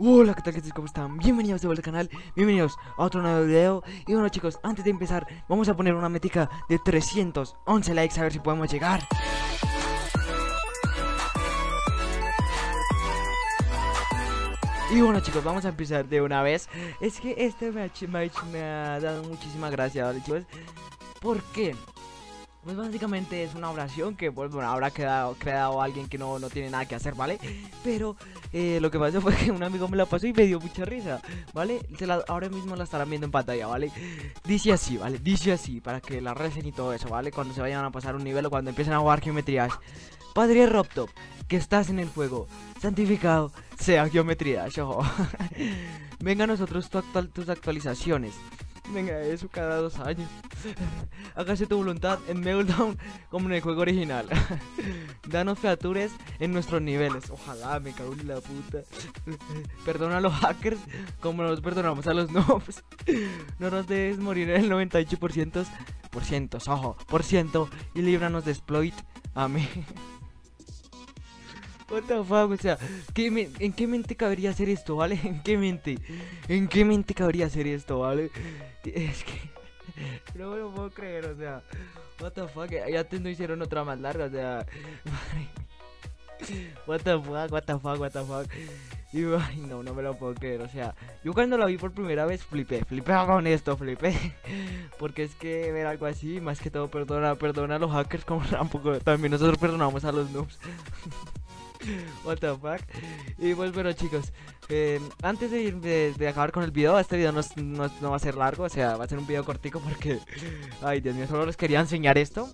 Hola, ¿qué tal? ¿Qué tal? ¿Cómo están? Bienvenidos de vuelta al canal, bienvenidos a otro nuevo video Y bueno chicos, antes de empezar, vamos a poner una métrica de 311 likes a ver si podemos llegar Y bueno chicos, vamos a empezar de una vez Es que este match, match me ha dado muchísima gracia, ¿vale chicos? ¿Por qué? Pues básicamente es una oración que, pues, bueno, habrá quedado, creado alguien que no, no tiene nada que hacer, ¿vale? Pero eh, lo que pasó fue que un amigo me la pasó y me dio mucha risa, ¿vale? Se la, ahora mismo la estarán viendo en pantalla, ¿vale? Dice así, ¿vale? Dice así, para que la recen y todo eso, ¿vale? Cuando se vayan a pasar un nivel o cuando empiecen a jugar geometrías. Padre Robtop, que estás en el fuego, santificado sea geometría, ojo. Venga a nosotros tus actualizaciones. Venga, eso cada dos años. Hágase tu voluntad en Meltdown como en el juego original. Danos features en nuestros niveles. Ojalá, me cago en la puta. Perdona a los hackers como nos perdonamos a los noobs. No nos debes morir en el 98%, por ciento, ojo, por ciento y líbranos de exploit. Amén. What the o sea, ¿en qué mente cabería hacer esto, vale? ¿En qué mente? ¿En qué mente cabría hacer esto, vale? Es que no me lo puedo creer, o sea, what the fuck, ya te no hicieron otra más larga, o sea, what the fuck, what the fuck, what the fuck. Y ay, no, no me lo puedo creer, o sea, yo cuando la vi por primera vez flipé, flipé con esto, flipé. Porque es que ver algo así, más que todo, perdona, perdona a los hackers como tampoco, también nosotros perdonamos a los noobs. What the fuck. Y pues bueno chicos eh, Antes de, ir, de, acabar con el video Este video no, no, va a ser largo O sea va a ser un video cortico porque Ay Dios mío solo les quería enseñar esto.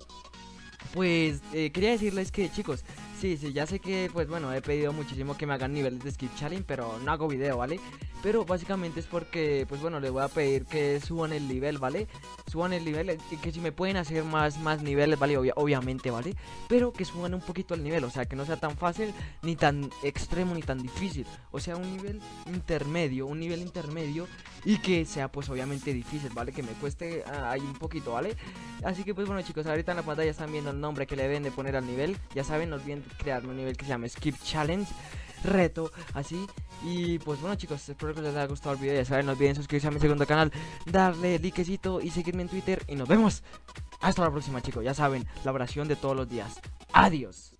Pues eh, quería decirles que chicos Sí, sí, ya sé que, pues bueno, he pedido muchísimo que me hagan niveles de Skip pero no hago video, ¿vale? Pero básicamente es porque, pues bueno, les voy a pedir que suban el nivel, ¿vale? Suban el nivel, y que si me pueden hacer más, más niveles, ¿vale? obviamente, ¿vale? Pero que suban un poquito el nivel, o sea, que no sea tan fácil, ni tan extremo, ni tan difícil. O sea, un nivel intermedio, un nivel intermedio y que sea, pues obviamente difícil, ¿vale? Que me cueste ah, ahí un poquito, ¿vale? Así que, pues bueno, chicos, ahorita en la pantalla están viendo el nombre que le deben de poner al nivel. Ya saben, no olviden crear un nivel que se llama Skip Challenge reto, así. Y pues bueno chicos, espero que les haya gustado el video. Ya saben, no olviden suscribirse a mi segundo canal Darle likecito y seguirme en Twitter. Y nos vemos. Hasta la próxima chicos. Ya saben, la oración de todos los días. Adiós